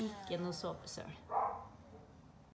Ikke noe såpesøl.